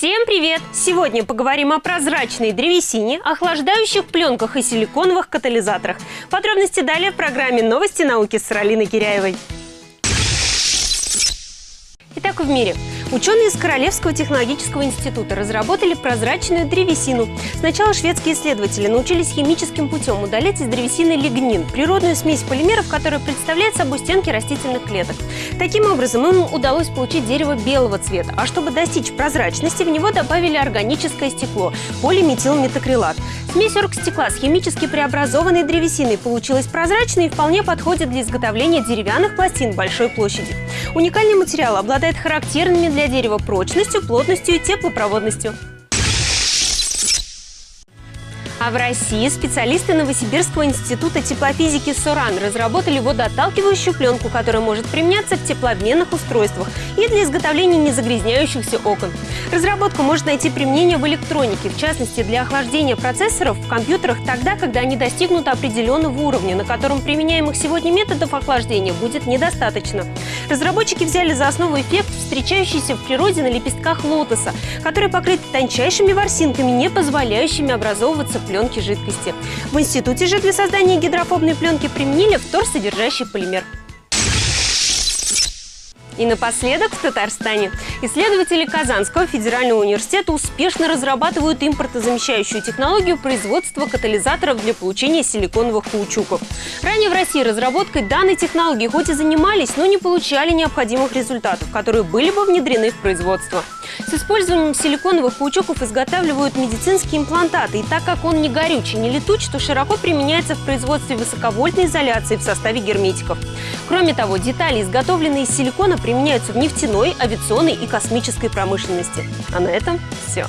Всем привет! Сегодня поговорим о прозрачной древесине, охлаждающих пленках и силиконовых катализаторах. Подробности далее в программе «Новости науки» с Ралиной Киряевой. Итак, в мире. Ученые из Королевского технологического института разработали прозрачную древесину. Сначала шведские исследователи научились химическим путем удалять из древесины лигнин – природную смесь полимеров, которая представляет собой стенки растительных клеток. Таким образом, им удалось получить дерево белого цвета, а чтобы достичь прозрачности, в него добавили органическое стекло – полиметилметакрилат. Смесь оргстекла с химически преобразованной древесиной получилась прозрачной и вполне подходит для изготовления деревянных пластин большой площади. Уникальный материал обладает характерными для дерева прочностью, плотностью и теплопроводностью. А в России специалисты Новосибирского института теплофизики СОРАН разработали водоотталкивающую пленку, которая может применяться в теплообменных устройствах и для изготовления незагрязняющихся окон. Разработка может найти применение в электронике, в частности для охлаждения процессоров в компьютерах тогда, когда они достигнут определенного уровня, на котором применяемых сегодня методов охлаждения будет недостаточно. Разработчики взяли за основу эффект, встречающийся в природе на лепестках лотоса, который покрыт тончайшими ворсинками, не позволяющими образовываться пленки жидкости. В институте же для создания гидрофобной пленки применили фтор, содержащий полимер. И напоследок в Татарстане. Исследователи Казанского федерального университета успешно разрабатывают импортозамещающую технологию производства катализаторов для получения силиконовых каучуков. Ранее в России разработкой данной технологии хоть и занимались, но не получали необходимых результатов, которые были бы внедрены в производство. С использованием силиконовых паучоков изготавливают медицинские имплантаты. И так как он не горючий, не летуч, то широко применяется в производстве высоковольтной изоляции в составе герметиков. Кроме того, детали, изготовленные из силикона, применяются в нефтяной, авиационной и космической промышленности. А на этом все.